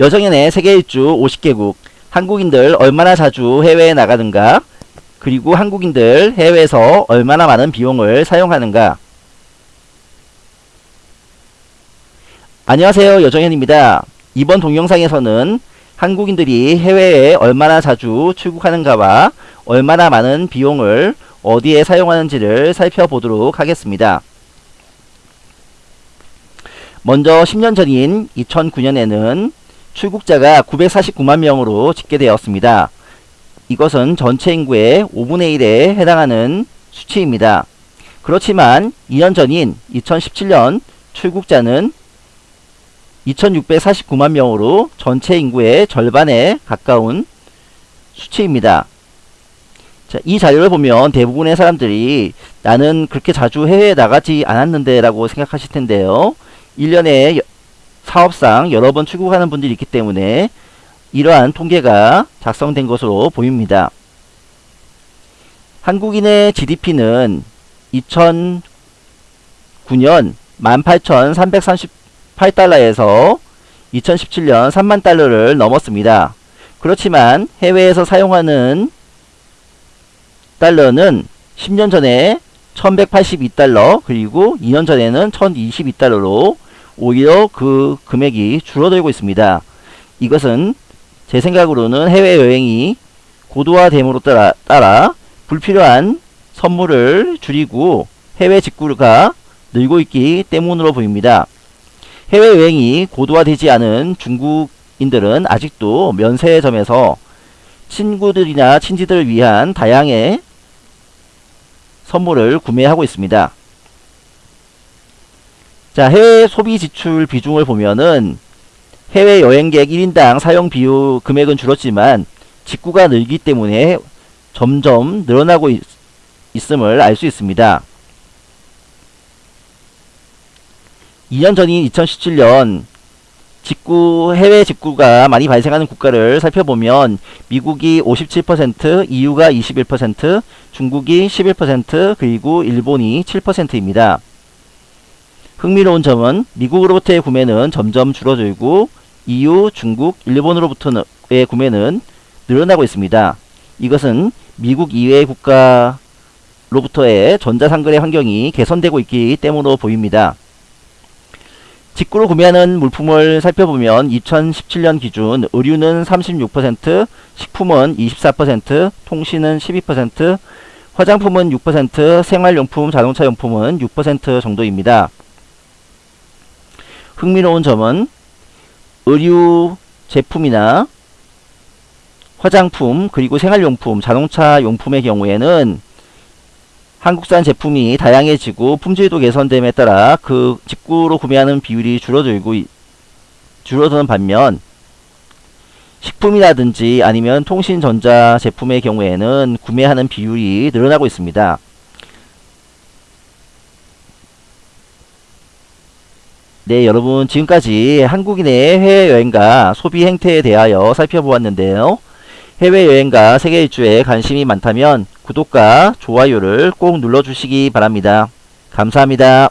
여정연의 세계 일주 50개국 한국인들 얼마나 자주 해외에 나가는가 그리고 한국인들 해외에서 얼마나 많은 비용을 사용하는가 안녕하세요 여정현입니다. 이번 동영상에서는 한국인들이 해외에 얼마나 자주 출국하는가와 얼마나 많은 비용을 어디에 사용하는지를 살펴보도록 하겠습니다. 먼저 10년 전인 2009년에는 출국자가 949만 명으로 집계되었습니다. 이것은 전체 인구의 5분의 1에 해당하는 수치입니다. 그렇지만 2년 전인 2017년 출국자는 2649만 명으로 전체 인구의 절반에 가까운 수치입니다. 자, 이 자료를 보면 대부분의 사람들이 나는 그렇게 자주 해외에 나가지 않았는데 라고 생각하실 텐데요. 1년에 사업상 여러 번 출국하는 분들이 있기 때문에 이러한 통계가 작성된 것으로 보입니다. 한국인의 GDP는 2009년 18,338달러에서 2017년 3만 달러를 넘었습니다. 그렇지만 해외에서 사용하는 달러는 10년 전에 1182달러 그리고 2년 전에는 1022달러로 오히려 그 금액이 줄어들고 있습니다. 이것은 제 생각으로는 해외여행이 고도화됨으로 따라, 따라 불필요한 선물을 줄이고 해외 직구가 늘고 있기 때문으로 보입니다. 해외여행이 고도화되지 않은 중국인들은 아직도 면세점에서 친구들이나 친지들을 위한 다양의 선물을 구매하고 있습니다. 자, 해외 소비 지출 비중을 보면은 해외 여행객 1인당 사용 비용 금액은 줄었지만 직구가 늘기 때문에 점점 늘어나고 있, 있음을 알 수 있습니다. 2년 전인 2017년 직구 해외 직구가 많이 발생하는 국가를 살펴보면 미국이 57%, EU가 21%, 중국이 11%, 그리고 일본이 7%입니다. 흥미로운 점은 미국으로부터의 구매는 점점 줄어들고 EU, 중국, 일본으로부터의 구매는 늘어나고 있습니다. 이것은 미국 이외의 국가로부터의 전자상거래 환경이 개선되고 있기 때문으로 보입니다. 직구로 구매하는 물품을 살펴보면 2017년 기준 의류는 36%, 식품은 24%, 통신은 12%, 화장품은 6%, 생활용품, 자동차용품은 6% 정도입니다. 흥미로운 점은 의류 제품이나 화장품 그리고 생활용품, 자동차 용품의 경우에는 한국산 제품이 다양해지고 품질도 개선됨에 따라 그 직구로 구매하는 비율이 줄어들고 줄어드는 반면 식품이라든지 아니면 통신전자 제품의 경우에는 구매하는 비율이 늘어나고 있습니다. 네 여러분 지금까지 한국인의 해외여행과 소비 행태에 대하여 살펴보았는데요. 해외여행과 세계 일주에 관심이 많다면 구독과 좋아요를 꼭 눌러주시기 바랍니다. 감사합니다.